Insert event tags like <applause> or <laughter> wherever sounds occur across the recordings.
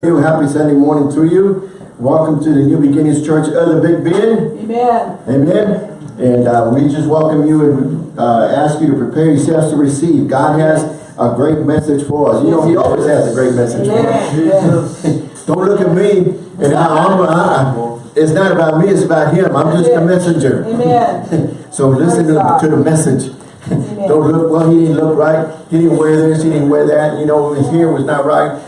Happy Sunday morning to you. Welcome to the New Beginnings Church of the Big Bend. Amen. Amen. And uh, we just welcome you and uh, ask you to prepare yourselves to receive. God has a great message for us. You know, He always has a great message for us. Yes. <laughs> Don't look at me and I, I'm, I, it's not about me, it's about Him. I'm just a messenger. Amen. <laughs> So listen to, to the message. <laughs> Don't look, well, he didn't look right. He didn't wear this, he didn't wear that. You know, his hair was not right.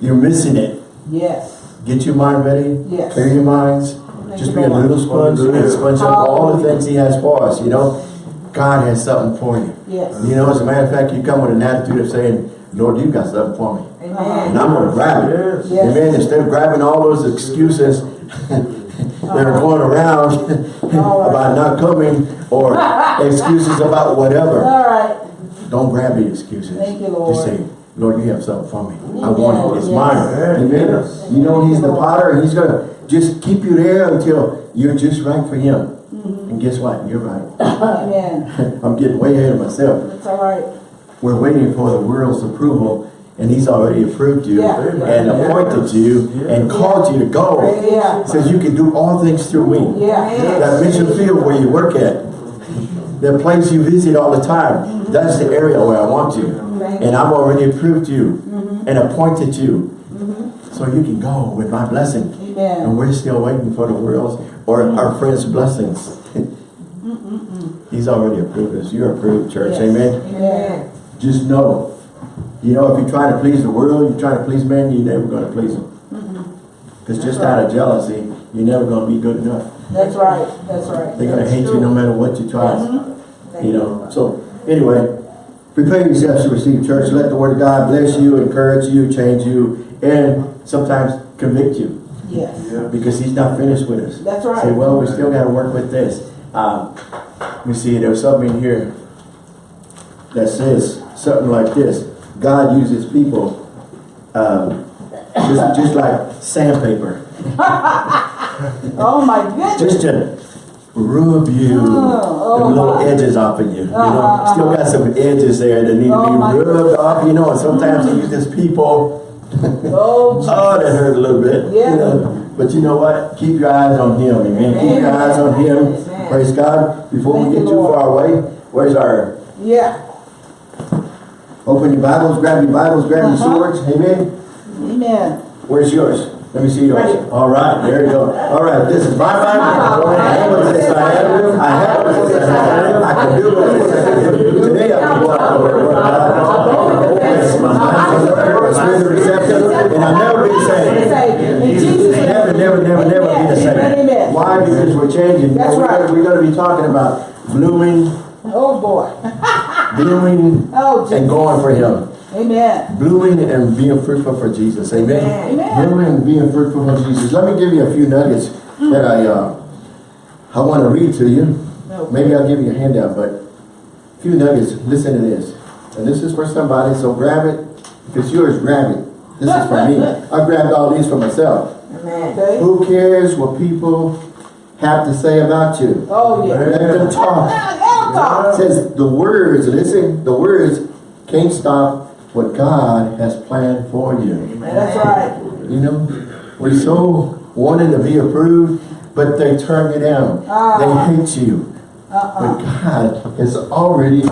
You're missing it. Yes. Get your mind ready. Yes. Clear your minds. Just be a little sponge and sponge up all the things he has for us, you know. God has something for you. Yes. You know, as a matter of fact, you come with an attitude of saying, Lord, you got something for me. Amen. And I'm going to grab it. Yes. Amen. Instead of grabbing all those excuses <laughs> that are uh-huh. going around <laughs> about not coming or <laughs> excuses about whatever. All right. Don't grab the excuses. Thank you, Lord. Just say, Lord, you have something for me. I want it. It's mine. Amen. You know he's the potter and he's going to just keep you there until you're just right for him. Mm-hmm. And guess what? You're right. <laughs> Amen. <laughs> I'm getting way ahead of myself. That's all right. We're waiting for the world's approval and he's already approved you Yeah. and Yeah. appointed you and called you to go. Yeah. Says you can do all things through me. Yeah. That mission field where you work at, the place you visit all the time, that's the area where I want you. And I've already approved you and appointed you. So you can go with my blessing. And we're still waiting for the world's or our friends' blessings. He's already approved us. You're approved, church. Yes. Amen. Amen. Just know, you know, if you try to please the world, you try to please man, you're never going to please them. Because just out of jealousy, you're never going to be good enough. That's right. That's right. They're going to That's hate you no matter what you try. Mhm. You know, so anyway, prepare yourselves to receive church. Let the word of God bless you, encourage you, change you, and sometimes convict you Yes. Yeah. because he's not finished with us. That's right. Say, well, we still got to work with this. Um, let me see, there's something in here that says something like this. God uses people um, just, just like sandpaper, <laughs> Oh my goodness. just to rub you, Oh, the oh little my. edges off of you. You know, Uh-huh, still got some edges there that need Oh, to be rubbed off. You know, and sometimes he uses people. <laughs> Oh, Oh, that hurt a little bit. Yeah. You know, but you know what? Keep your eyes on him, amen. Keep your eyes on him. Amen. Praise God. Before Thank we get too Lord. far away, where's our yeah. open your Bibles, grab your Bibles, grab your Uh-huh. swords, amen. Amen. Where's yours? Let me see yours. All right, there you go. All right, this is my Bible. <laughs> I have what it says I have. I have what it says I have. I can do what it says I can do. Today I can go out the word of God. Yes, my mind is spirit of reception, and I'll never be the same. Say, in Jesus' name. Never, never, never, never be the same. Why? Because we're changing. That's we're right. We're going to be talking about blooming, Oh boy. <laughs> blooming, Oh, and going for Him. Amen. Blooming and being fruitful for Jesus. Amen. Amen. Blooming and being fruitful for Jesus. Let me give you a few nuggets that I uh, I want to read to you. Okay. Maybe I'll give you a handout, but a few nuggets. Listen to this. And this is for somebody, so grab it. If it's yours, grab it. This is for me. <laughs> I grabbed all these for myself. Okay. Who cares what people have to say about you? Oh yeah. Let them talk. <laughs> Hell. It says the words, listen, the words can't stop what God has planned for you. That's right. You know, we're so wanting to be approved, but they turn you down. Ah. They hate you. Uh-uh. But God has already,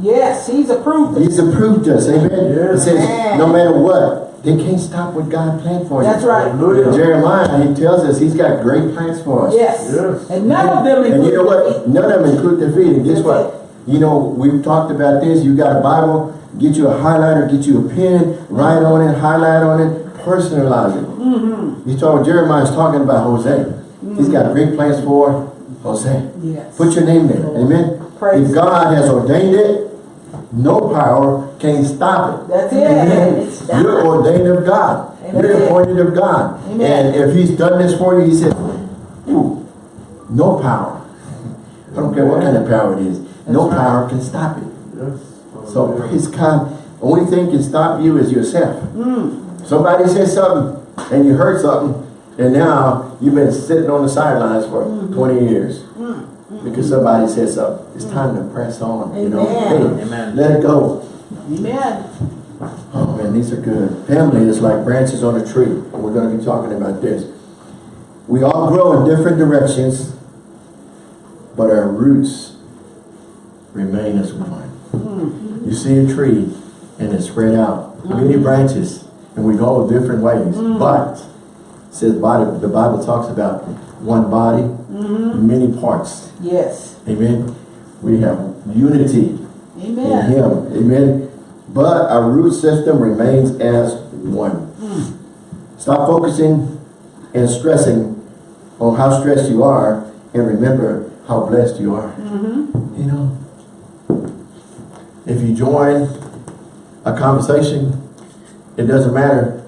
Yes, he's approved. it. He's approved us. Amen. Yes. It says, no matter what, they can't stop what God planned for you. That's right. In Hallelujah. Jeremiah, he tells us he's got great plans for us. Yes. Yes. And none of them And you know what? None of them include defeat. And guess That's what? You know, we've talked about this. You got a Bible, get you a highlighter, get you a pen, write on it, highlight on it, personalize it. Mm-hmm. He's talking, Jeremiah's talking about Jose. He's got great plans for Jose. Yes. Put your name there. Amen. Praise if God has ordained it, no power can stop it. That's it. Amen. You're ordained of God. Amen. You're appointed of God. Amen. And if he's done this for you, he said, no power. I don't care what kind of power it is. no right. power can stop it. Yes. So praise God. Only thing can stop you is yourself. Mm. Somebody says something and you heard something and now you've been sitting on the sidelines for Mm-hmm. 20 years. Because somebody said something. It's time to press on. You know, Hey, Amen. let it go. Amen. Oh man, these are good. Family is like branches on a tree. We're going to be talking about this. We all grow in different directions, but our roots remain as one. You see a tree and it's spread out, many mm-hmm. branches, and we go different ways. Mm-hmm. But says body, the Bible talks about one body, mm-hmm. many parts. Yes. Amen. We have unity in Him. Amen. But our root system remains as one. Hmm. Stop focusing and stressing on how stressed you are and remember how blessed you are. You know, if you join a conversation, it doesn't matter.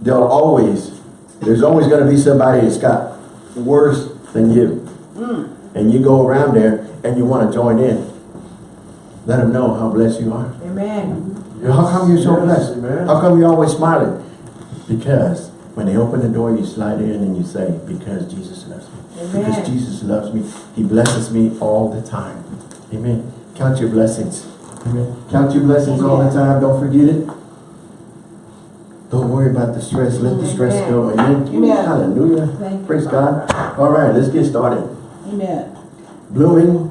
There'll always, there's always going to be somebody that's got worse than you. Hmm. And you go around there and you want to join in. Let them know how blessed you are. Amen. How come you're so Yes, blessed? amen. How come you're always smiling? Because when they open the door, you slide in and you say, because Jesus loves me. Because Jesus loves me. He blesses me all the time. Amen. Count your blessings. Amen. Count your blessings all the time. Don't forget it. Don't worry about the stress. Let the stress go. Amen. Amen. Hallelujah. Thank Praise. God. All right, let's get started. Amen. Blooming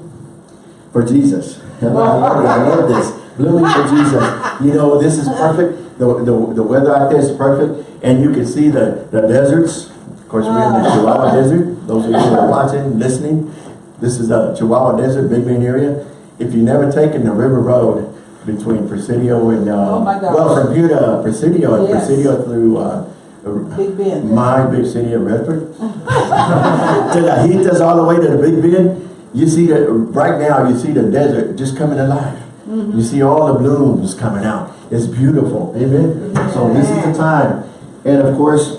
for Jesus. I <laughs> love. I love this. Blooming for Jesus. You know, this is perfect. The, the, the weather out there is perfect. And you can see the, the deserts. Of course, we're in the Chihuahua ah. Desert. Those of you who are watching, listening, this is the Chihuahua Desert, Big Bend area. If you've never taken the river road between Presidio and, uh, Oh my gosh. well, from here to Presidio and Yes. Presidio through, uh, Big Bend. my big city of Redford. <laughs> to Lajitas all the way to the Big Bend. You see that right now you see the desert just coming alive. Mm-hmm. You see all the blooms coming out. It's beautiful. Amen. So this is the time. And of course,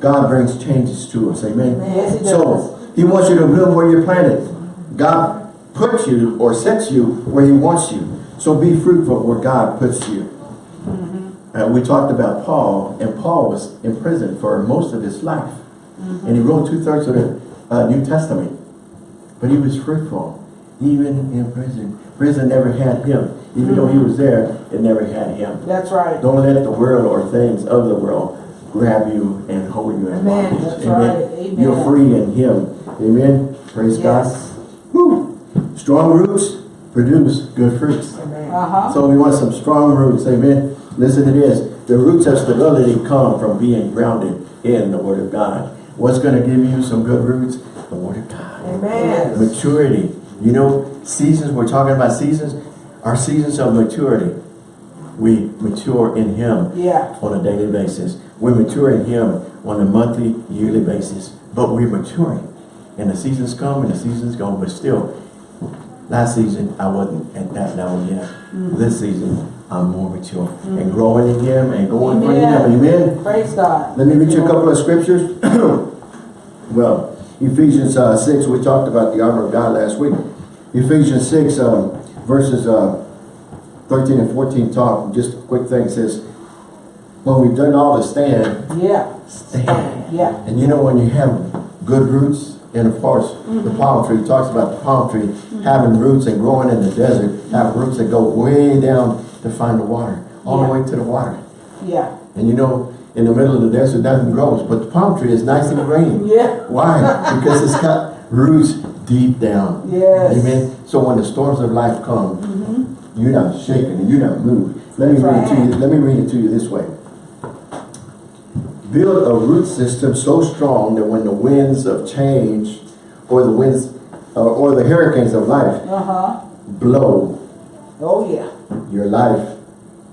God brings changes to us. Amen. Yes, he does. So he wants you to bloom where you're planted. God puts you or sets you where he wants you. So be fruitful where God puts you. Uh, we talked about Paul, and Paul was in prison for most of his life. And he wrote two-thirds of the uh, New Testament. But he was fruitful, even in prison. Prison never had him. Even though he was there, it never had him. That's right. Don't let the world or things of the world grab you and hold you in Amen. bondage. That's right. Amen. You're free in him. Amen. Praise God. Yes. Woo. Strong roots produce good fruits. Uh-huh. So we want some strong roots, amen. Listen to this. The roots of stability come from being grounded in the Word of God. What's going to give you some good roots? The Word of God. Amen. Maturity. You know, seasons, we're talking about seasons. Our seasons of maturity. We mature in Him Yeah. on a daily basis. We mature in Him on a monthly, yearly basis. But we're maturing. And the seasons come and the seasons go. But still, last season, I wasn't at that level yet. This season, I'm more mature. And growing in Him and going for Him. Amen. Praise God. Let me read you a couple of scriptures. <coughs> well, Ephesians uh, 6, we talked about the armor of God last week. Ephesians 6, um, verses uh, 13 and 14 talk. Just a quick thing. It says, when we've done all to stand, Yeah. stand. Yeah. And you know when you have good roots, and of course the mm-hmm. palm tree talks about the palm tree mm-hmm. having roots and growing in the desert, have roots that go way down to find the water, all Yeah. the way to the water. Yeah. And you know, in the middle of the desert nothing grows, but the palm tree is nice and green. Yeah. Why? because it's got roots deep down. Yes. Amen. So when the storms of life come, mm-hmm. you're not shaken and you're not moved. Let me That's read it to you. Let me read it to you this way. Build a root system so strong that when the winds of change or the winds uh, or the hurricanes of life Uh-huh. blow, Oh, yeah. your life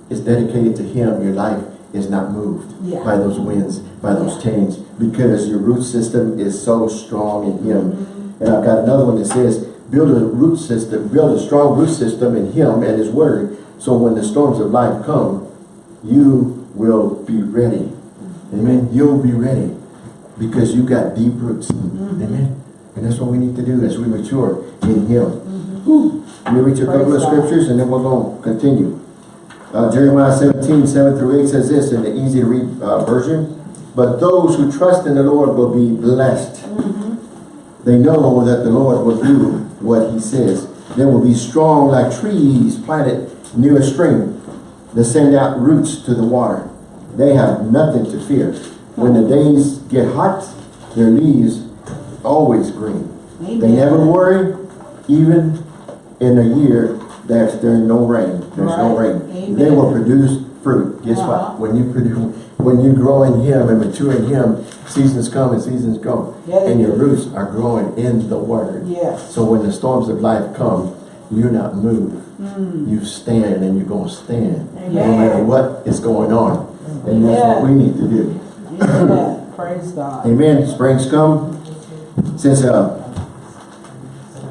is dedicated to Him. Your life is not moved Yeah. by those winds, by those Yeah. change, because your root system is so strong in Him. Mm-hmm. And I've got another one that says, build a root system, build a strong root system in Him and His Word, so when the storms of life come, you will be ready. Amen. You'll be ready because you got deep roots. Amen. And that's what we need to do as we mature in Him. Whew. Let me read you a couple of scriptures and then we're going to continue. Uh, Jeremiah 17, 7 through 8 says this in the easy to read uh, version. But those who trust in the Lord will be blessed. They know that the Lord will do what he says. They will be strong like trees planted near a stream that send out roots to the water. They have nothing to fear. When the days get hot, their leaves always green. They never worry, even in a year that there's no rain, there's no Right. rain. They will produce fruit. Guess Uh-huh. what? When you produce, when you grow in Him and mature in Him, seasons come and seasons go. Yeah, And your do. roots are growing in the Word. Yes. So when the storms of life come, you're not moved. Mm. You stand and you're gonna stand. No matter what is going on. And that's what we need to do. Amen. Praise God. Amen. Spring's come. Since uh,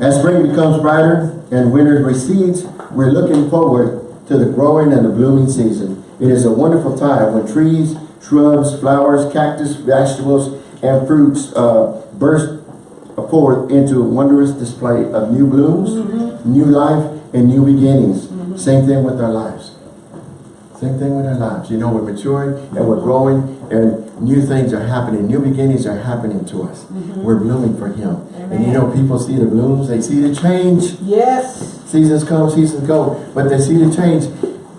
as spring becomes brighter and winter recedes, we're looking forward to the growing and the blooming season. It is a wonderful time when trees, shrubs, flowers, cactus, vegetables, and fruits uh, burst forth into a wondrous display of new blooms, new life, and new beginnings. Same thing with our lives. Same thing with our lives. You know, we're maturing and we're growing and new things are happening. New beginnings are happening to us. Mm-hmm. We're blooming for Him. And you know, people see the blooms, they see the change. Yes. Seasons come, seasons go, but they see the change.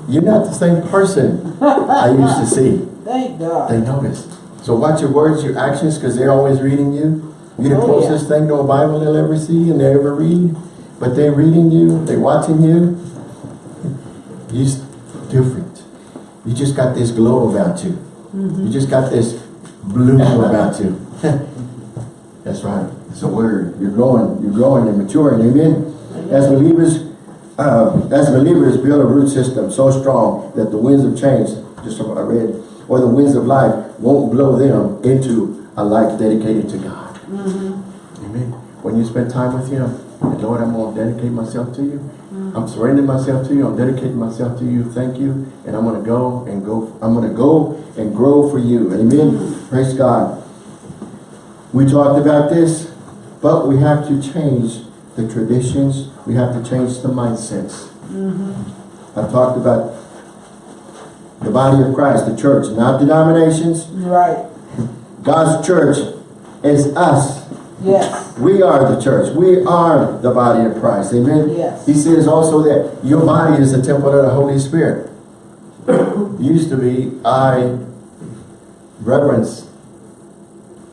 You're not the same person I used to see. <laughs> Thank God. They notice. So watch your words, your actions, because they're always reading you. You're the Oh, yeah. closest thing to a Bible they'll ever see and they ever read. But they're reading you, they're watching you. You're different. You just got this glow about you. Mm-hmm. You just got this bloom about you. <laughs> That's right. It's a word. You're growing, you're growing and maturing. Amen. As believers, uh, as believers build a root system so strong that the winds of change, just what I read, or the winds of life won't blow them into a life dedicated to God. Amen. When you spend time with Him, Lord, I'm going to dedicate myself to you. I'm surrendering myself to you. I'm dedicating myself to you. Thank you. And I'm going to go and go. I'm going to go and grow for you. Amen. Praise God. We talked about this, but we have to change the traditions. We have to change the mindsets. Mm-hmm. I've talked about the body of Christ, the church, not denominations. Right. God's church is us. Yes. We are the church. We are the body of Christ. Amen. Yes. He says also that your body is the temple of the Holy Spirit. <coughs> Used to be, I reverence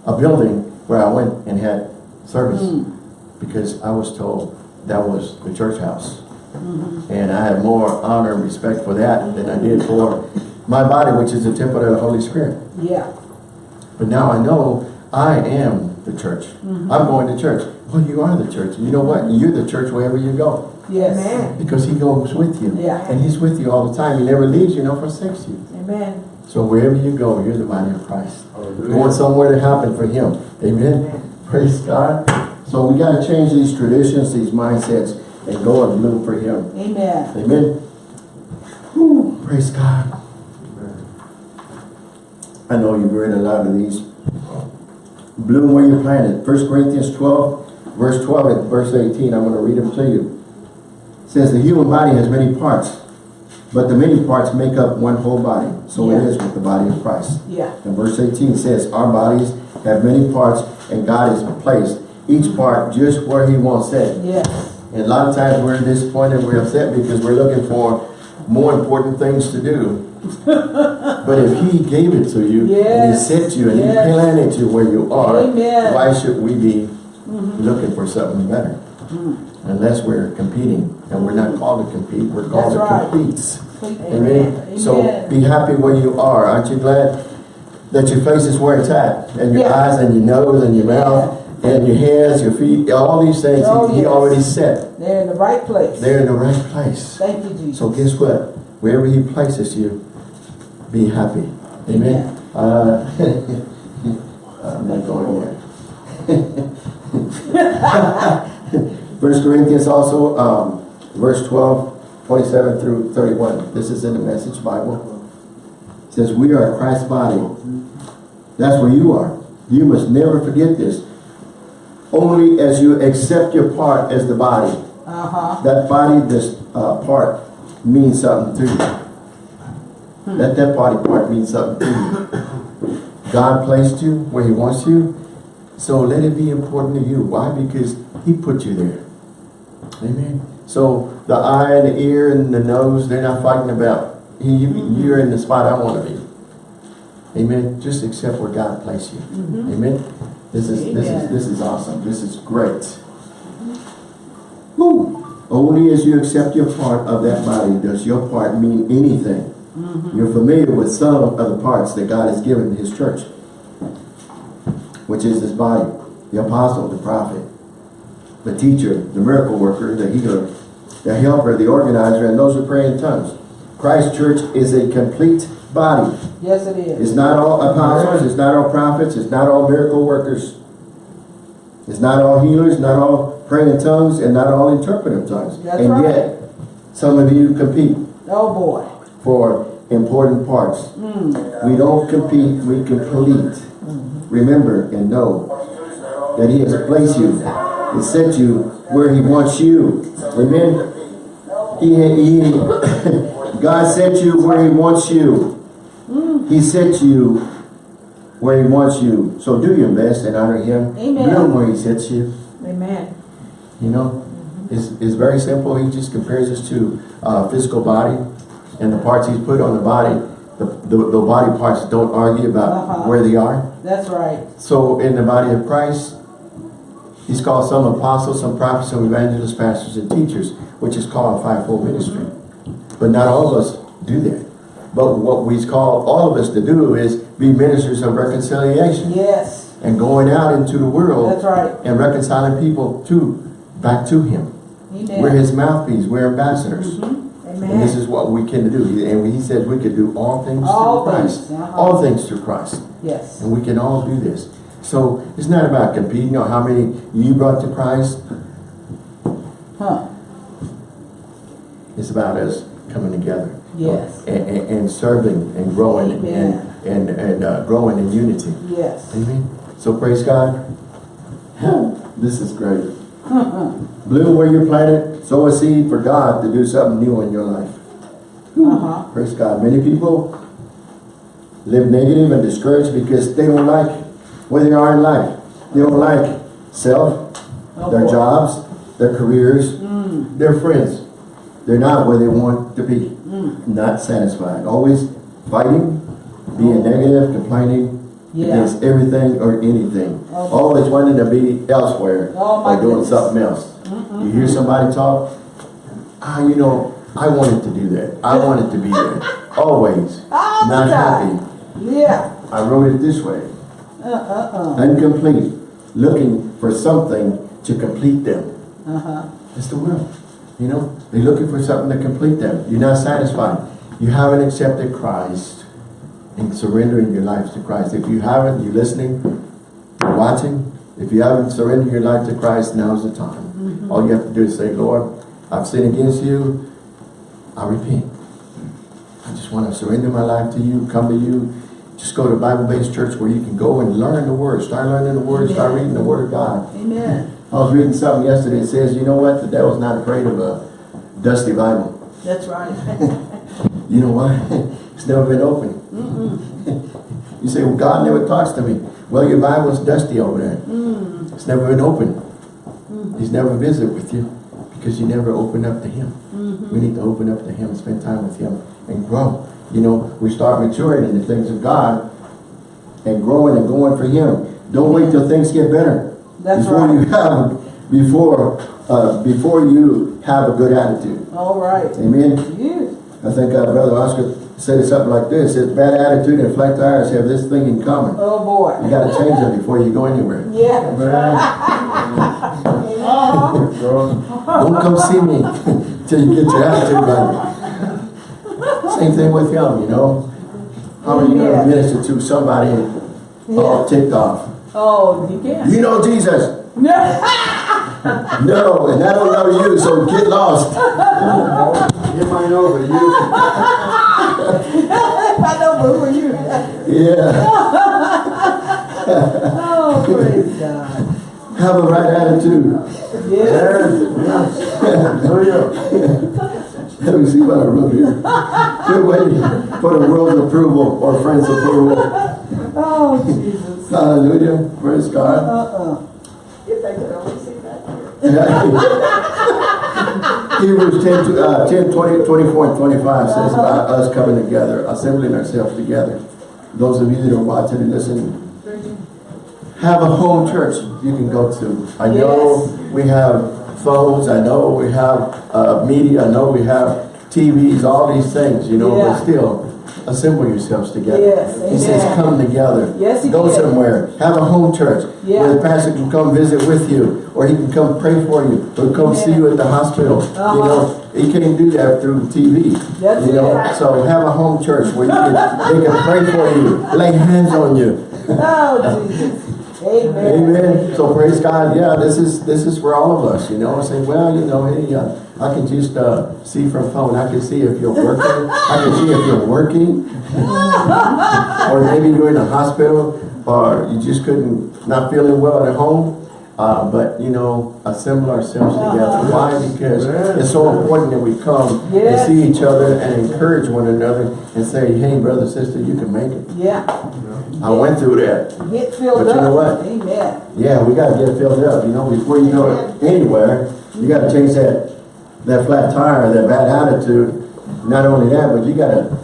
a building where I went and had service mm. because I was told that was the church house. Mm-hmm. And I have more honor and respect for that than I did for my body, which is the temple of the Holy Spirit. Yeah. But now I know I am the church. I'm going to church. Well, you are the church. You know what? You're the church wherever you go. Yes. Amen. Because he goes with you. Yeah. And he's with you all the time. He never leaves you, nor forsakes you. Amen. So wherever you go, you're the body of Christ. Going somewhere to happen for him. Amen. Praise God. So we got to change these traditions, these mindsets, and go and bloom for him. Amen. Amen. Whew, praise God. I know you've read a lot of these. Bloom where you planted. First Corinthians 12, verse 12 and verse 18. I'm going to read them to you. It says the human body has many parts, but the many parts make up one whole body. So it Yeah. is with the body of Christ. Yeah. And verse 18 says, our bodies have many parts and God has placed each part just where he wants it. Yes. And a lot of times we're disappointed, we're upset because we're looking for more important things to do. But if he gave it to you, and he sent you, and Yes. he planted you where you are, Amen. why should we be mm-hmm. looking for something better? Mm. Unless we're competing. And we're not called to compete, we're called That's to right. compete. Amen. Amen. So be happy where you are. Aren't you glad that your face is where it's at? And your Yeah. eyes and your nose and your mouth and your hands, your feet, all these things Oh, he, he already set. They're in the right place. They're in the right place. Thank you, Jesus. So guess what? Wherever he places you, be happy. Amen. Uh, <laughs> I'm not going there. <laughs> First Corinthians also, um, verse 12, 27 through 31. This is in the Message Bible. It says, we are Christ's body. That's where you are. You must never forget this. Only as you accept your part as the body, Uh-huh. that body, this uh, part means something to you. Hmm. Let that body part mean something to you. God placed you where he wants you. So let it be important to you. Why? Because he put you there. Amen. So the eye and the ear and the nose, they're not fighting about, you, hmm. you're in the spot I want to be. Amen. Just accept where God placed you. Mm-hmm. Amen. This is this is this is awesome. This is great. Woo. Only as you accept your part of that body does your part mean anything. Mm-hmm. You're familiar with some of the parts that God has given His church, which is His body, the apostle, the prophet, the teacher, the miracle worker, the healer, the helper, the organizer, and those who pray in tongues. Christ Church is a complete body. Yes, it is. It's not all apostles, it's not all prophets, it's not all miracle workers. It's not all healers, not all praying in tongues, and not all interpretive tongues. That's and right. yet, some of you compete Oh, boy. For important parts. We don't compete, we complete. Remember and know that He has placed you and set you where He wants you. Amen. He, he, <coughs> God set you where He wants you. He set you where He wants you. So do your best and honor Him. Amen. Know where He sets you. Amen. You know, it's, it's very simple. He just compares us to uh, physical body and the parts he's put on the body. The, the, the body parts don't argue about Uh-huh. where they are. That's right. So in the body of Christ, he's called some apostles, some prophets, some evangelists, pastors, and teachers, which is called a fivefold ministry. But not all of us do that. But what he's called all of us to do is be ministers of reconciliation Yes. and going out into the world That's right. and reconciling people to back to him. Amen. We're his mouthpiece. We're ambassadors. Mm-hmm. And this is what we can do. And he said we could do all things All through Christ. things, uh-huh. All things through Christ. Yes. And we can all do this. So it's not about competing or how many you brought to Christ. Huh. It's about us coming together. Yes. And, and, and serving and growing Amen. and, and, and uh, growing in unity. Yes. Amen. So praise God. <laughs> This is great. <laughs> Bloom where you're planted. Sow a seed for God to do something new in your life. Uh-huh. Praise God. Many people live negative and discouraged because they don't like where they are in life. They don't like self, Oh, their boy. jobs, their careers, their friends. They're not where they want to be. Not satisfied. Always fighting, being negative, complaining Yeah. against everything or anything. Oh. Always wanting to be elsewhere Oh, or doing goodness. something else. You hear somebody talk, ah, you know, I wanted to do that. I wanted to be there. Always. <laughs> All Not time. happy. Yeah. I wrote it this way. Uh-uh-uh. Incomplete. Looking for something to complete them. Uh-huh. It's the world. You know, they're looking for something to complete them. You're not satisfied. You haven't accepted Christ and surrendering your life to Christ. If you haven't, you're listening, you're watching. If you haven't surrendered your life to Christ, now's the time. Mm-hmm. All you have to do is say, Lord, I've sinned against you. I repent. I just want to surrender my life to you, come to you. Just go to Bible-based church where you can go and learn the Word. Start learning the Word. Start reading the Word of God. Amen. I was reading something yesterday. It says, you know what? The devil's not afraid of a dusty Bible. That's right. <laughs> You know why? <laughs> it's never been opened. <laughs> you say, well, God never talks to me. Well, your Bible's dusty over there. It's never been opened. He's never visited with you because you never open up to Him. We need to open up to Him, spend time with Him, and grow. You know, we start maturing in the things of God and growing and going for Him. Don't wait till things get better. That's before you have before uh, before you have a good attitude. All right. Amen. I think uh, Brother Oscar said something like this. It's bad attitude and flat tires have this thing in common. Oh, boy. You got to change them before you go anywhere. <laughs> Yeah. Don't come see me <laughs> till you get your attitude right. Same thing with him, you know. How are you going Yeah. to minister to somebody all ticked off? Oh, you can. You know Jesus. Yeah. <laughs> No, and I don't know you, so get lost. Get mine over, you. I know, but who are you? Yeah. Oh, praise God. Have a right attitude. Yes. Let me see what I wrote here. Quit waiting for the world's approval or friends' approval. Oh, Jesus. Hallelujah. Praise God. Uh-uh. If they could only see that. <laughs> Hebrews 10, to- uh, 10, 20, 24 and 25 says about us coming together, assembling ourselves together. Those of you that are watching and listening, have a home church you can go to. I know we have phones, I know we have uh, media, I know we have TVs, all these things, you know, Yeah. but still, assemble yourselves together. Yes, He says, come together. Yes, he Go did. somewhere. Have a home church. Yeah. Where the pastor can come visit with you, or he can come pray for you, or come see you at the hospital. You Uh-huh. know, he can't do that through TV. That's you know, it. so have a home church where you can, they can pray for you, lay hands on you. Oh, Jesus. Amen. Amen. So praise God. Yeah, this is this is for all of us. You know, say, well, you know, hey, uh, I can just uh, see from phone. I can see if you're working. I can see if you're working, <laughs> or maybe you're in a hospital, or you just couldn't not feeling well at home. Uh, but you know, assemble ourselves together. Why? Because it's so important that we come Yes. and see each other and encourage one another and say, "Hey, brother, sister, you can make it." Yeah. I went through that. Get filled But up. you know what? Amen. Yeah, we gotta get filled up, you know, before you go anywhere, you gotta change that, that flat tire, that bad attitude. Not only that, but you gotta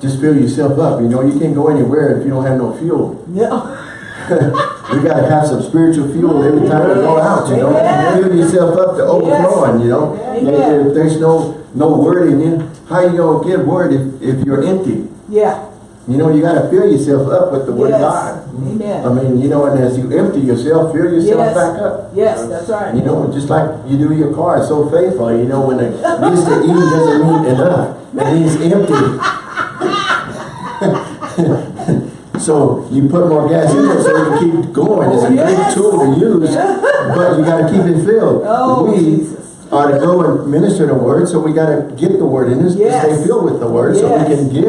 just fill yourself up, you know, you can't go anywhere if you don't have no fuel. Yeah. <laughs> You gotta have some spiritual fuel every time you go out, you know, Amen. fill yourself up to overflowing, you know. Amen. If there's no, no word in you, how you gonna get word if, if you're empty? Yeah. You know, you gotta fill yourself up with the word of Yes. God. I mean, you know, and as you empty yourself, fill yourself Yes. back up. Yes, that's right. You know, just like you do your car, it's so faithful. You know, when it needs to eat doesn't mean enough. and needs empty. <laughs> so you put more gas in it so you can keep going. It's a Yes. great tool to use, but you got to keep it filled. Oh, we Jesus. are to go and minister the word, so we got to get the word in us Yes. to stay filled with the word, so we can give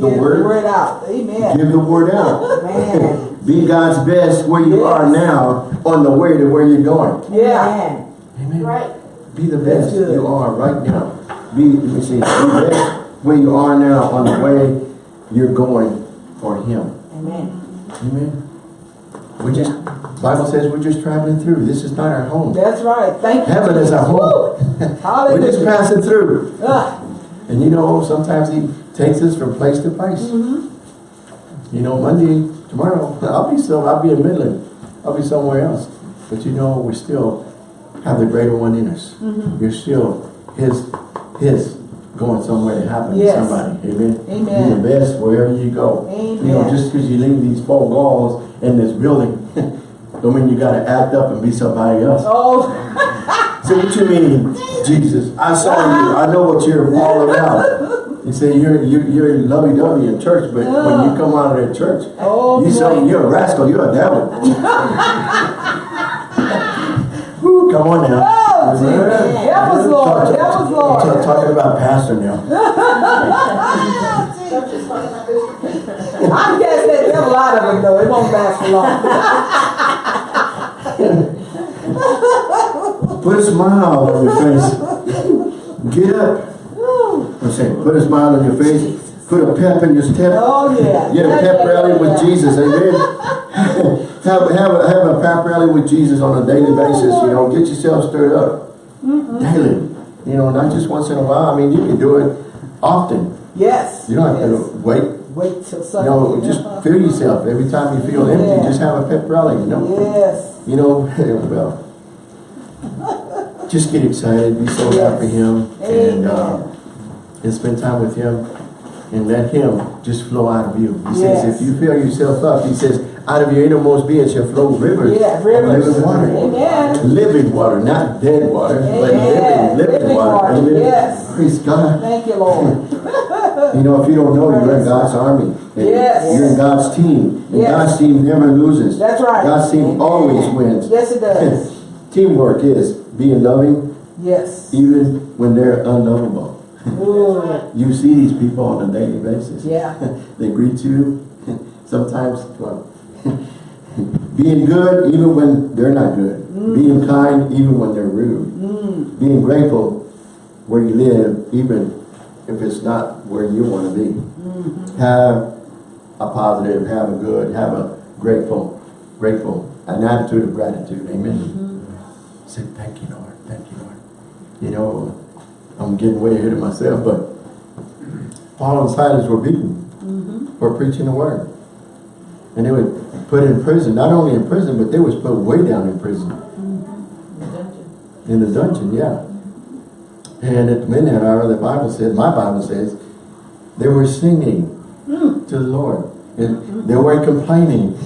the Get word, word out. Amen. give the word out. Man. Be God's best where you Yes. are now on the way to where you're going. Yeah. Amen. Right. Be the best you are right now. Be, let me see, be the best where you are now on the way you're going for Him. Amen. Amen. We just, Bible says we're just traveling through. This is not our home. That's right. Thank you. Heaven is our home. <laughs> We're just passing through. Ah, And you know, sometimes He takes us from place to place. Mm-hmm. You know, Monday, tomorrow, <laughs> I'll be still, I'll be in Midland. I'll be somewhere else. But you know, we still have the greater one in us. Mm-hmm. You're still His, His going somewhere to happen to somebody. Amen. Amen. Be the best wherever you go. You know, just because you leave these four walls in this building, <laughs> don't mean you gotta act up and be somebody else. Oh, <laughs> So what you mean, Jesus? I saw you. I know what you're all about. You say you're you're, you're lovey-dovey in church, but when you come out of that church, oh, you say boy. you're a rascal. You're a devil. <laughs> Woo, come on now. Oh, Jesus. That was Lord. That was I'm Lord. talking about pastor now. I cast that devil out of him though. It won't last for long. Put a smile on your face. Get up. I'm saying, put a smile on your face. Put a pep in your step. Oh yeah. Get a pep rally with. Jesus, amen. have, have, a, have a pep rally with Jesus on a daily oh, basis, you know, get yourself stirred up. Daily. You know, not just once in a while. I mean, you can do it often. Yes. You don't have yes. to wait. Wait till You Sunday. know, just fill yourself. Every time you feel empty, just have a pep rally, you know. Yes. You know, <laughs> well, just get excited, be so Yes. happy for Him, and, uh, and spend time with Him, and let Him just flow out of you. He says, if you fill yourself up, He says, out of your innermost being shall flow rivers Yeah, rivers. living water. Amen. Living water, not dead water, but Amen. living, living, Living water. water, Amen. yes. Praise God. Thank you, Lord. <laughs> You know, if you don't know, you're in God's army. And Yes. You're in God's team. And Yes. God's team never loses. That's right. God's team Amen. always wins. Yes, it does. <laughs> Teamwork is being loving Yes. even when they're unlovable. Ooh. <laughs> You see these people on a daily basis. Yeah. <laughs> they greet you sometimes well, being good even when they're not good. Being kind even when they're rude. Mm. Being grateful where you live even if it's not where you want to be. Mm-hmm. Have a positive, have a good, have a grateful, grateful, an attitude of gratitude. Amen. Mm-hmm. Say, thank you, Lord. Thank you, Lord. You know, I'm getting way ahead of myself, but Paul and Silas were beaten for preaching the word. And they were put in prison, not only in prison, but they was put way down in prison. In the dungeon. In the dungeon, yeah. And at the midnight hour, the Bible says, my Bible says, they were singing hmm. to the Lord. And hmm. they weren't complaining.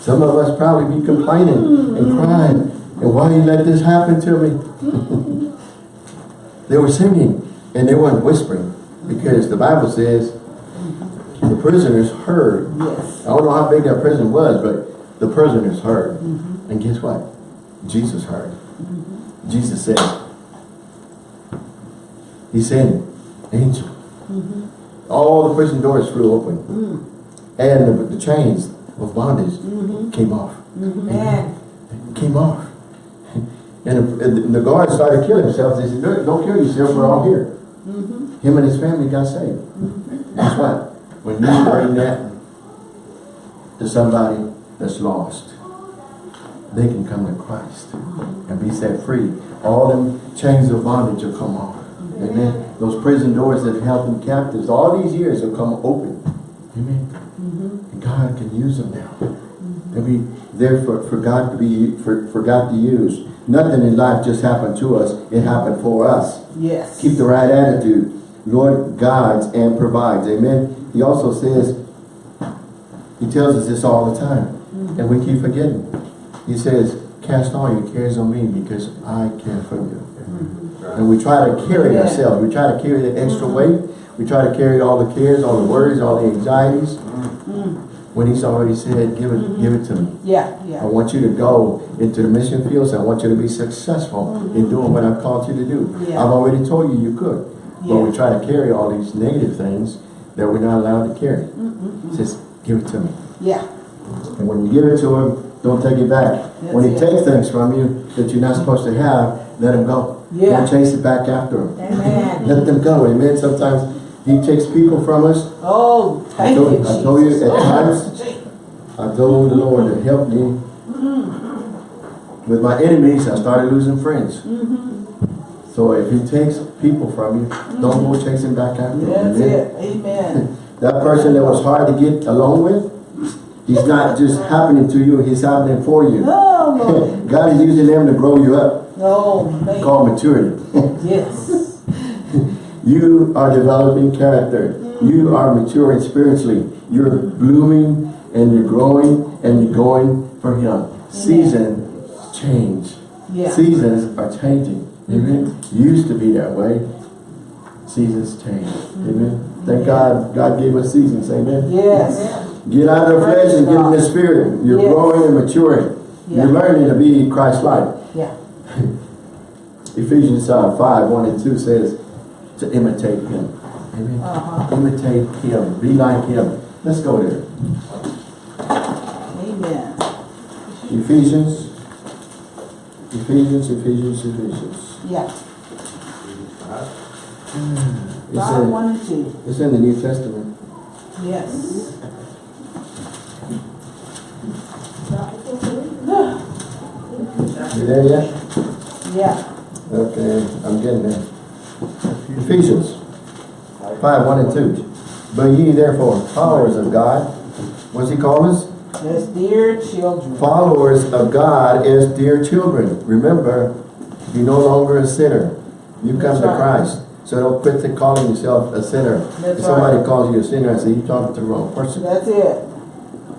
Some of us probably be complaining and hmm. crying. And why do you let this happen to me? <laughs> they were singing and they weren't whispering. Because the Bible says the prisoners heard. Yes. I don't know how big that prison was, but the prisoners heard. Mm-hmm. And guess what? Jesus heard. Mm-hmm. Jesus said, He sent angel. Mm-hmm. All the prison doors flew open. Mm. And the, the chains of bondage mm-hmm. came off. Mm-hmm. Man. Came off. <laughs> And the, and the guards started killing themselves. They said, "Don't- don't kill yourself, we're all here. Him and his family got saved. Guess what? When you bring that to somebody that's lost, they can come to Christ and be set free. All them chains of bondage will come off. Amen. Those prison doors that held them captives, all these years will come open. Amen. Mm-hmm. And God can use them now. They'll be there for, for God to be for, for God to use. Nothing in life just happened to us, it happened for us. Yes. Keep the right attitude. Lord guides and provides. Amen. He also says, he tells us this all the time. Mm-hmm. And we keep forgetting. He says, cast all your cares on me because I care for you. Mm-hmm. And we try to carry ourselves. We try to carry the extra mm-hmm. weight. We try to carry all the cares, all the worries, all the anxieties. Mm-hmm. When he's already said, give it, mm-hmm. give it to me. Yeah, yeah. I want you to go into the mission fields. I want you to be successful in doing what I've called you to do. Yeah. I've already told you you could. But we try to carry all these negative things that we're not allowed to carry. Just give it to me. Yeah. And when you give it to him, don't take it back. when he it. takes things from you that you're not supposed to have, let him go. Yeah. Don't chase it back after him. Amen. <laughs> Let them go. Amen. Sometimes he takes people from us. Oh, I thank told, you, I told you at times, I told the Lord to help me. With my enemies, I started losing friends. Mm-hmm. So if he takes people from you, don't go chasing back after them. That's Amen. it. Amen. <laughs> That person that was hard to get along with, he's not just happening to you, he's happening for you. Oh, Lord. <laughs> God is using them to grow you up. Oh, thank Called maturity. Yes. <laughs> You are developing character. You are maturing spiritually. You're blooming and you're growing and you're going for Him. Seasons change. Yeah. Seasons are changing. Mm-hmm. Amen. Used to be that way. Seasons change. Mm-hmm. Amen. Thank God God gave us seasons. Amen. Yes. Get out of the flesh and get in the spirit. You're Yes. growing and maturing. Yeah. You're learning to be Christ-like. Yeah. Ephesians uh, 5, 1 and 2 says to imitate him. Amen. Uh-huh. Imitate him. Be like him. Let's go there. Amen. Ephesians. Ephesians, Ephesians, Ephesians. Yeah. It's Five, in, one, and two. it's in the New Testament. Yes. You there yet? Yeah. Okay, I'm getting there. Ephesians 5, 1 and 2. But ye therefore, followers of God, what's he call us? As dear children. followers of God as dear children. Remember, you're no longer a sinner. You come That's to right. Christ. So don't quit to calling yourself a sinner. That's if somebody right. calls you a sinner, I say, you're talking to the wrong person. That's it.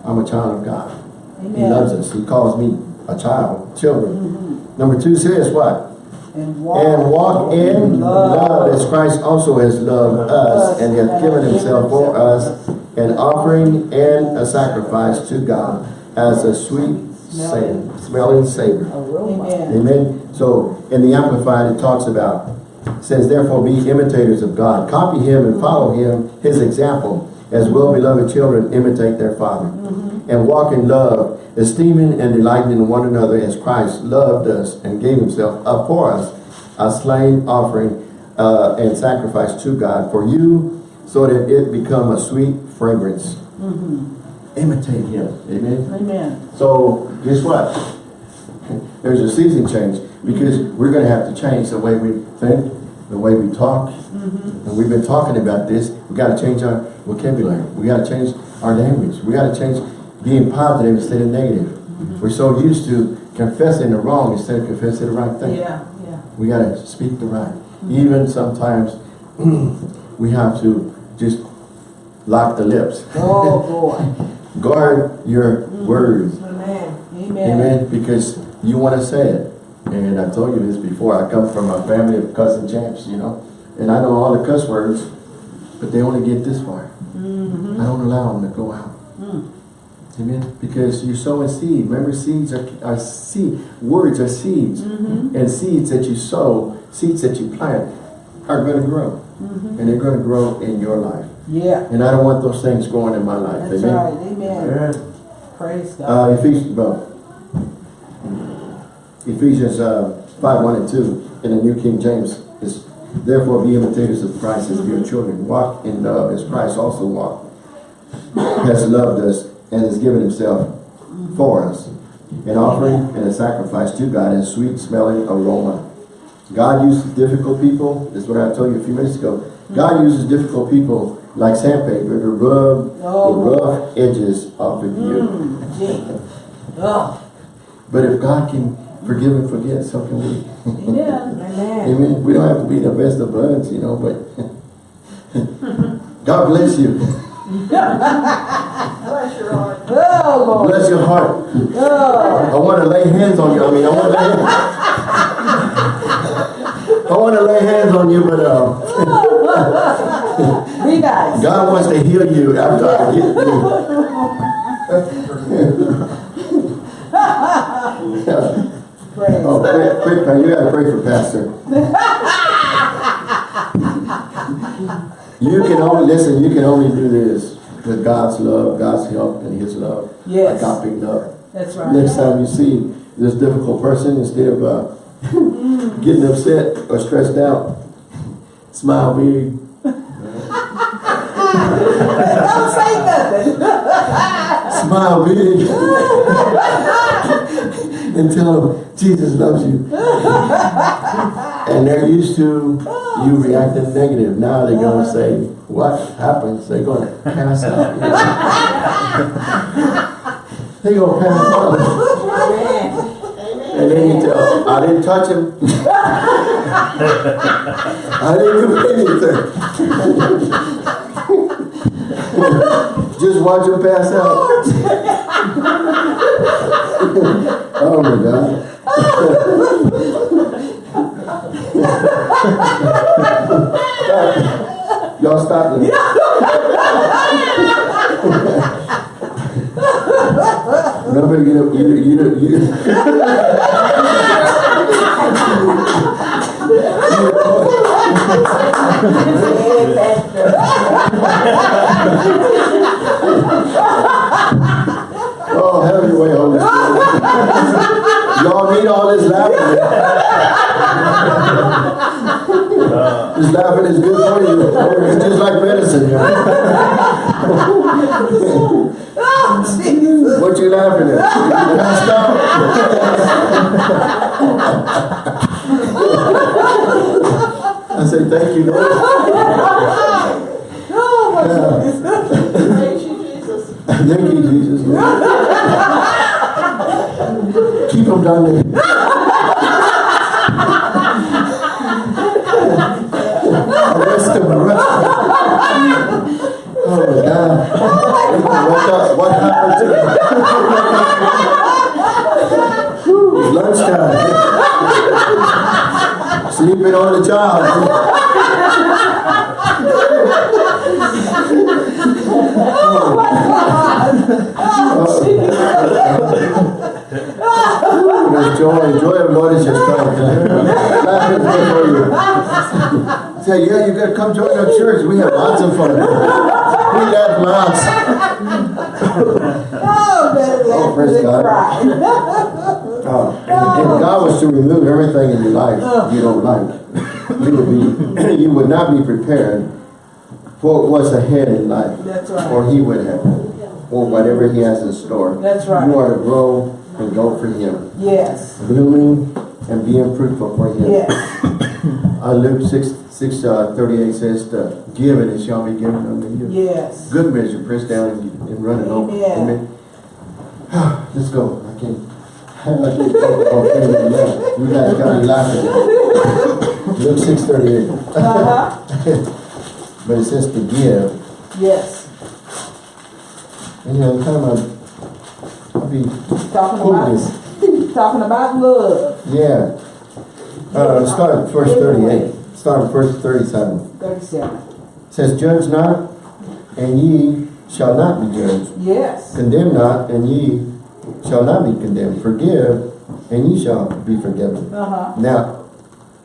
I'm a child of God. He loves us. He calls me a child, children. Mm-hmm. Number two says what? And walk, And walk in love as Christ also has loved us and hath given himself for us an offering and a sacrifice to God as a sweet savor, smelling savor. Amen. Amen. So in the Amplified it talks about, says therefore be imitators of God. Copy him and follow him, his example, as well-beloved children imitate their father. Mm-hmm. And walk in love, esteeming and delighting in one another as Christ loved us and gave himself up for us, a slain offering uh, and sacrifice to God for you, so that it become a sweet fragrance. Mm-hmm. Imitate him. Amen. Amen. So guess what? <laughs> There's a season change because mm-hmm. we're going to have to change the way we think. the way we talk. And we've been talking about this. We've gotta change our vocabulary. We gotta change our language. We gotta change being positive instead of negative. Mm-hmm. We're so used to confessing the wrong instead of confessing the right thing. Yeah, yeah. We gotta speak the right. Mm-hmm. Even sometimes <clears throat> we have to just lock the lips. Oh, boy. <laughs> Guard your mm-hmm. words. Amen. Amen. Amen. Because you want to say it. And I told you this before. I come from a family of cussing champs, you know. And I know all the cuss words, but they only get this far. I don't allow them to go out. Amen. Because you're sowing seed. Remember, seeds are, are seed. Words are seeds. And seeds that you sow, seeds that you plant, are going to grow. And they're going to grow in your life. Yeah. And I don't want those things going in my life. That's Amen. right. Amen. Praise God. Uh, Ephesians, well, Ephesians uh, 5, 1 and 2 in the New King James is, Therefore be imitators of Christ as your children. Walk in love as Christ also walked, has loved us, and has given himself for us. An offering and a sacrifice to God and sweet smelling aroma. God uses difficult people. This is what I told you a few minutes ago. God uses difficult people like sandpaper to rub Oh. the rough edges off of you. Mm. Oh. But if God can forgive and forget, so can we. Yeah. Amen. <laughs> Amen. We don't have to be the best of buds, you know, but <laughs> God bless you. <laughs> Bless your heart. Oh, Lord. Bless your heart. Oh. I want to lay hands on you. I mean, I want to lay I want to lay hands on you, but uh, Be nice. God wants to heal you after I get you. Praise. Oh, pray, pray. You gotta pray for Pastor. You can only, listen, you can only do this with God's love, God's help, and His love. Yes. Agape love. That's right. Next time you see this difficult person, instead of uh, <laughs> getting upset or stressed out, smile big. Don't say nothing. <laughs> Smile big. <laughs> and tell them Jesus loves you. <laughs> and they're used to you reacting negative. Now they're going to uh-huh. say, what happens? They're going to pass out. <laughs> they're going to pass out. Amen. And then you tell, I didn't touch him. I didn't do anything. <laughs> Just watch him pass out. Oh, oh Sleeping on the job. There's joy, joy of Lord is your strength. Laugh is good for you. Say, yeah, you gotta come join our church. We have lots of fun. We laugh lots. Oh, Oh, praise God. <laughs> Oh, If God was to remove everything in your life you don't like, <laughs> you would be, <clears throat> you would not be prepared for what's ahead in life. That's right. Or He would have, or whatever He has in store. That's right. You are to grow and go for Him. Yes. blooming and being fruitful for him. Yes. <coughs> Uh, Luke six, six, uh, thirty-eight says, to give and it shall be given unto you. Yes. Good measure, pressed down and, and running over. Amen. Amen. <sighs> Let's go. I can't. I can't talk about things like that. You guys got me laughing. Luke six thirty-eight. Uh-huh. But it says to give. Yes. And you know, kind of, I'll be, Talking Cool. about, <laughs> talking about love. yeah. Uh, start at verse thirty-eight. Start at verse thirty-seven. Thirty-seven. says, Judge not, and ye shall not be judged. Yes. Condemn not, and ye shall not be condemned. Forgive, and ye shall be forgiven. Uh-huh. Now,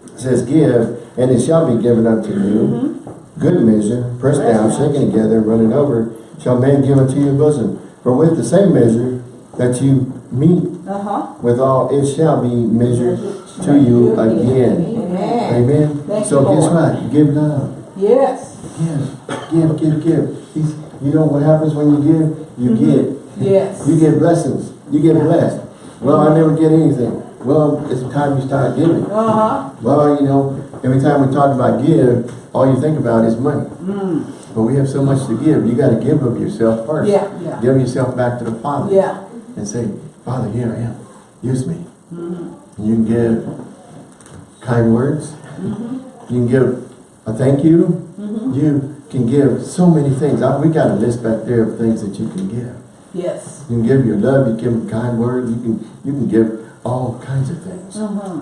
it says, Give, and it shall be given unto you. Good measure, pressed down, shaken together, running over, shall man give unto your bosom. For with the same measure that you meet Uh-huh. withal, it shall be measured to you again. Amen. Amen? So you, guess what? Give love. Yes. Give, give, give, give. He's, you know what happens when you give? You get. Yes. You get blessings. You get blessed. Well, I never get anything. Well, it's time you start giving. Uh-huh. Well, you know, every time we talk about give, all you think about is money. Mm. But we have so much to give. You got to give of yourself first. Yeah, yeah. Give yourself back to the Father. Yeah. And say, Father, here I am. Use me. Mm-hmm. You can give kind words. Mm-hmm. You can give a thank you. -hmm. You can give so many things. I, we got a list back there of things that you can give. Yes. You can give your love, you give kind words, you can you can give all kinds of things. Uh-huh.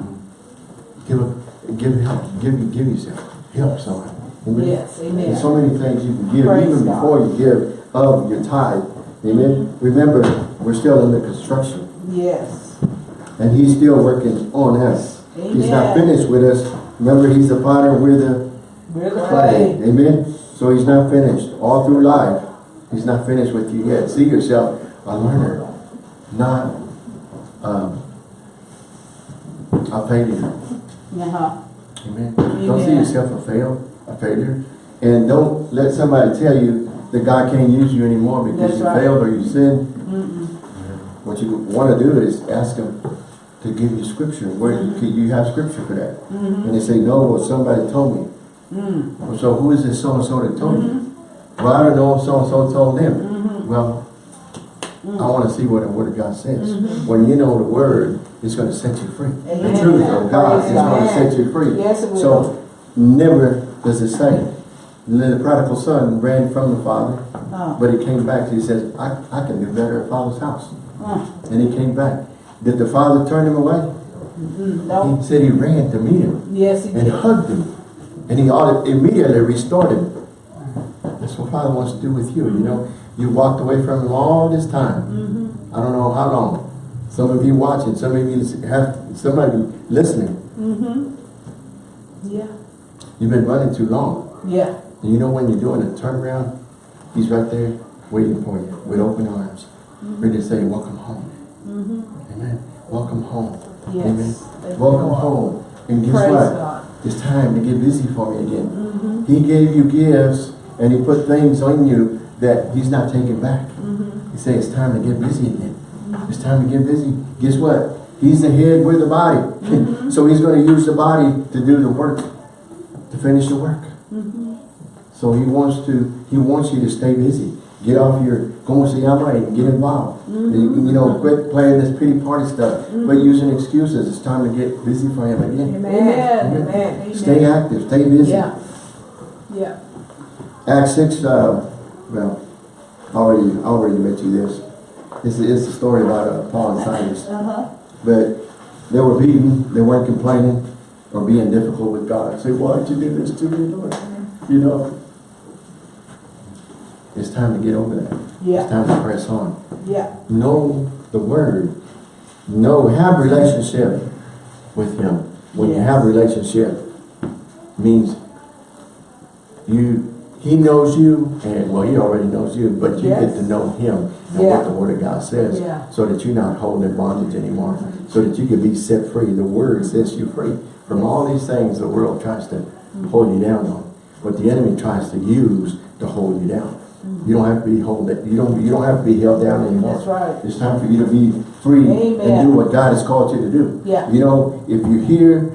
Give a, give help, give give yourself, help someone. Amen? Yes. Amen. There's so many things you can give, Praise even God. before you give of your tithe. Amen. Remember, we're still under construction, Yes. and He's still working on us. He's not finished with us. Remember, He's the potter, we're the We're the clay. Amen. So He's not finished. All through life, He's not finished with you yet. See yourself a learner, not um, a failure. Uh-huh. Amen. Don't see yourself a fail, a failure. And don't let somebody tell you that God can't use you anymore because That's you right. failed or you sinned. Mm-mm. What you want to do is ask Him to give you scripture. Where you, can, you have scripture for that. Mm-hmm. And they say, no, well, somebody told me. Mm. Well, so who is this so-and-so that told you? Mm-hmm. Well, I don't know if so-and-so told them. Well, I want to see what the Word of God says. Mm-hmm. When you know the Word, it's going to set you free. The truth of God Praise is going to set you free. Yes. So, never does it say. The prodigal son ran from the father, Uh, but he came back. He says, I, I can do better at father's house. uh, And he came back. Did the father turn him away? mm, no. He said he ran to meet him Yes, he and did. hugged him. And he immediately restored him. That's what Father wants to do with you. You know, you walked away from him all this time. Mm-hmm. I don't know how long. Some of you watching, some of you have somebody listening. Mm-hmm. Yeah. You've been running too long. Yeah. And you know when you're doing a turnaround, he's right there waiting for you with open arms, ready to say, welcome home. Mm-hmm. Amen. Welcome home. Yes. Amen. Thank Welcome home. And guess Praise what? God. It's time to get busy for me again. Mm-hmm. He gave you gifts and he put things on you that he's not taking back. Mm-hmm. He said it's time to get busy again. It's time to get busy. Guess what? He's the head, we're the body. Mm-hmm. <laughs> so he's going to use the body to do the work, to finish the work. Mm-hmm. So he wants to, he wants you to stay busy. Get off your como se llama and get involved. Mm-hmm. You, you know, quit playing this pity party stuff. Quit using excuses. It's time to get busy for him again. Amen. Amen. Amen. Stay active, stay busy. Yeah. Yeah. Acts 6, uh, well, already, already met you this. It's, it's a story about uh, Paul and Silas. Uh-huh. But they were beaten, they weren't complaining or being difficult with God. Say, why'd you do this to me, Lord? You know, it's time to get over that. Yeah. It's time to press on. Yeah. Know the word. Know, have relationship with him. When you have relationship, means you, he knows you, and well, he already knows you, but you get to know him and Yeah. what the word of God says, Yeah. so that you're not holding in bondage anymore, so that you can be set free. The word sets you free from all these things the world tries to hold you down on, what the enemy tries to use to hold you down. You don't have to be hold you don't you don't have to be held down anymore. That's right. It's time for you to be free and do what God has called you to do. Yeah. You know, if you're here,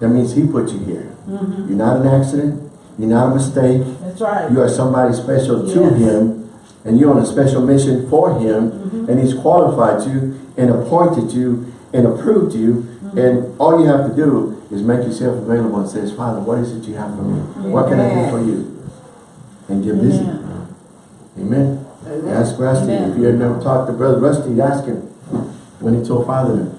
that means He put you here. Mm-hmm. You're not an accident. You're not a mistake. That's right. You are somebody special to Him, and you're on a special mission for Him, Mm-hmm. and He's qualified you and appointed you and approved you. Mm-hmm. And all you have to do is make yourself available and says, Father, what is it you have for me? What can I do for you? And get busy. Amen. Amen. Amen. Ask Rusty. If you had never talked to Brother Rusty, ask him. When he told Father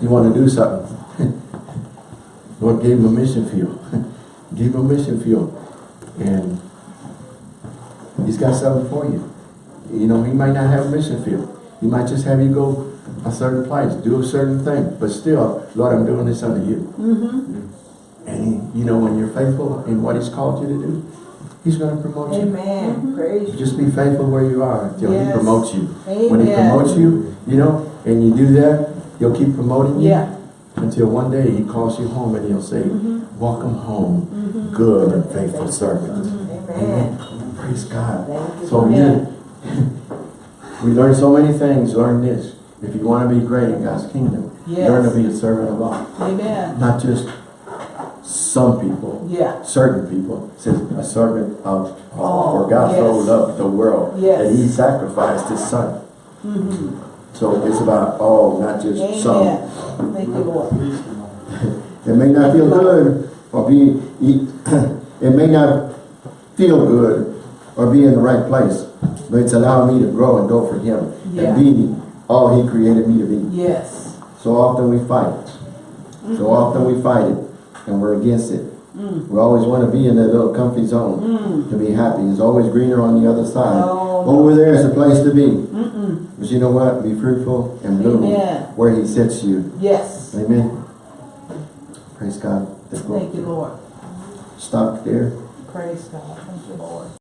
he wanted to do something. <laughs> Lord gave him a mission field. <laughs> gave him a mission field. And he's got something for you. You know, he might not have a mission field. He might just have you go a certain place, do a certain thing. But still, Lord, I'm doing this under you. Mm-hmm. And he, you know, when you're faithful in what he's called you to do, he's going to promote you. Amen. Praise you. Just be faithful where you are until he promotes you. When he promotes you, you know, and you do that, he'll keep promoting you Yeah. Until one day he calls you home and he'll say, Mm-hmm. welcome home, mm-hmm. good and faithful servant. Mm-hmm. Amen. Praise God. You. So Yeah. <laughs> you, we learn so many things, learn this. If you want to be great in God's kingdom, Yes. learn to be a servant of all. Amen. Not just some people, Yeah. certain people, says a servant of all. All, For oh, God so yes. loved the world Yes. that he sacrificed his son. Mm-hmm. Mm-hmm. So it's about all, not just some. Thank you, Lord. It may not feel good or be, <clears throat> it may not feel good or be in the right place, but it's allowing me to grow and go for him Yeah. and be all he created me to be. Yes. So often we fight. So often we fight it and we're against it. Mm. We always want to be in that little comfy zone Mm. to be happy. It's always greener on the other side. Oh. Over there is a place to be. Mm-mm. But you know what? Be fruitful and bloom Amen. where he sets you. Yes. Amen. Praise God. Thank you, Lord. Stop there. Praise God. Thank you, Lord.